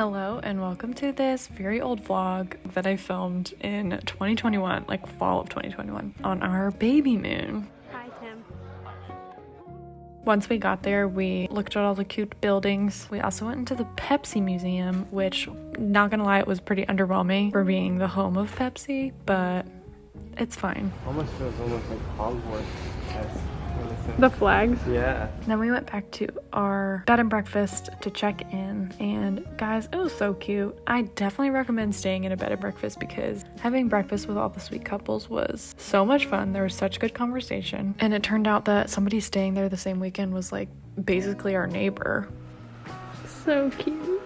Hello, and welcome to this very old vlog that I filmed in 2021, like fall of 2021, on our baby moon. Hi, Tim. Once we got there, we looked at all the cute buildings. We also went into the Pepsi Museum, which, not gonna lie, it was pretty underwhelming for being the home of Pepsi, but it's fine. Almost feels almost like Hogwarts. The flags. Yeah. Then we went back to our bed and breakfast to check in, and guys, it was so cute. I definitely recommend staying in a bed and breakfast because having breakfast with all the sweet couples was so much fun. There was such good conversation, and it turned out that somebody staying there the same weekend was like basically our neighbor. So cute.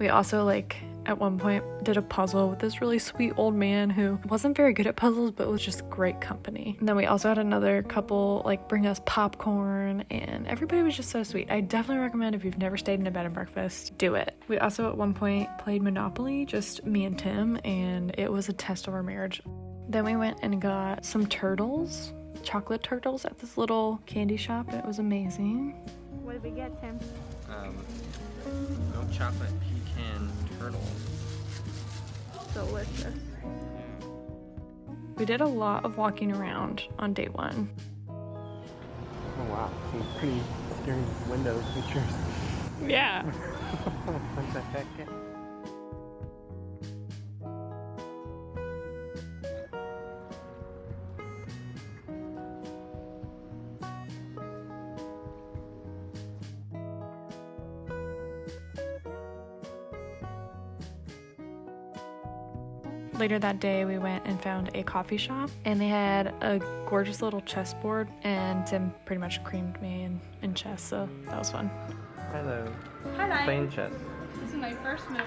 We also like at one point did a puzzle with this really sweet old man who wasn't very good at puzzles but was just great company. And then we also had another couple like bring us popcorn and everybody was just so sweet. I definitely recommend if you've never stayed in a bed and breakfast, do it. We also at one point played Monopoly, just me and Tim, and it was a test of our marriage. Then we went and got some turtles, chocolate turtles at this little candy shop and it was amazing. What did we get, Tim? Um, no chocolate pecan turtle. Delicious. We did a lot of walking around on day one. Oh wow, some pretty scary window pictures. Yeah. what the heck? Later that day, we went and found a coffee shop, and they had a gorgeous little chessboard, and Tim pretty much creamed me in, in chess, so that was fun. Hello. Hi, Playing chess. This is my first move.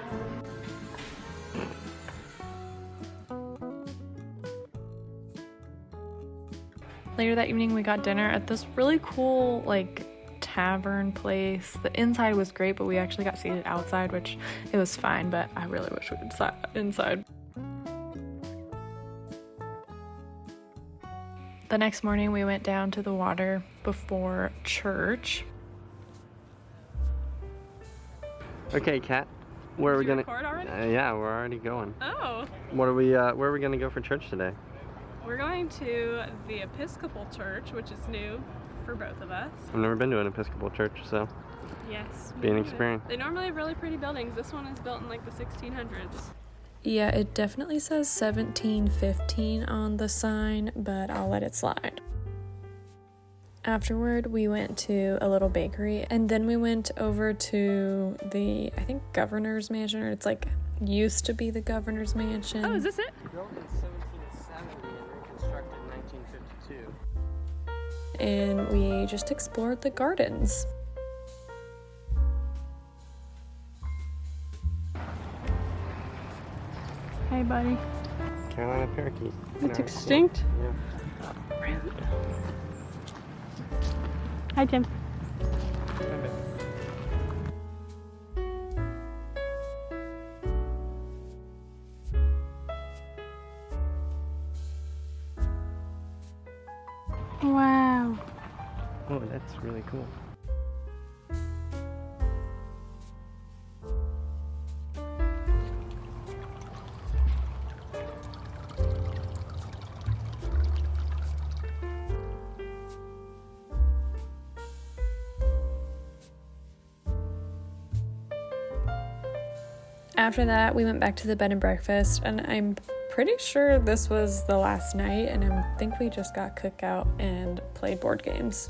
Later that evening, we got dinner at this really cool, like, tavern place. The inside was great, but we actually got seated outside, which it was fine, but I really wish we had sat inside. The next morning, we went down to the water before church. Okay, Kat. Where are we gonna? record already? Uh, yeah, we're already going. Oh, What are we? Uh, where are we gonna go for church today? we're going to the Episcopal Church, which is new for both of us. I've never been to an Episcopal church, so Yes. Be an experience. They normally have really pretty buildings. This one is built in like the 1600s. Yeah, it definitely says 1715 on the sign, but I'll let it slide. Afterward, we went to a little bakery and then we went over to the, I think, governor's mansion, or it's like used to be the governor's mansion. Oh, is this it? Built in 1770 and reconstructed in 1952. and we just explored the gardens. Hey, buddy. Carolina parakeet. It's extinct. cool. Hi, Tim. Wow. Oh, that's really cool. After that, we went back to the bed and breakfast, and I'm pretty sure this was the last night, and I think we just got cookout and played board games.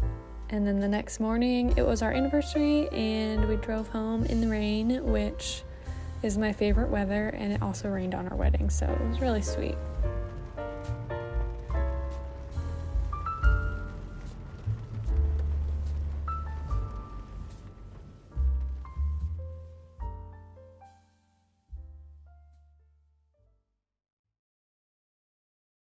And then the next morning, it was our anniversary, and we drove home in the rain, which is my favorite weather, and it also rained on our wedding, so it was really sweet.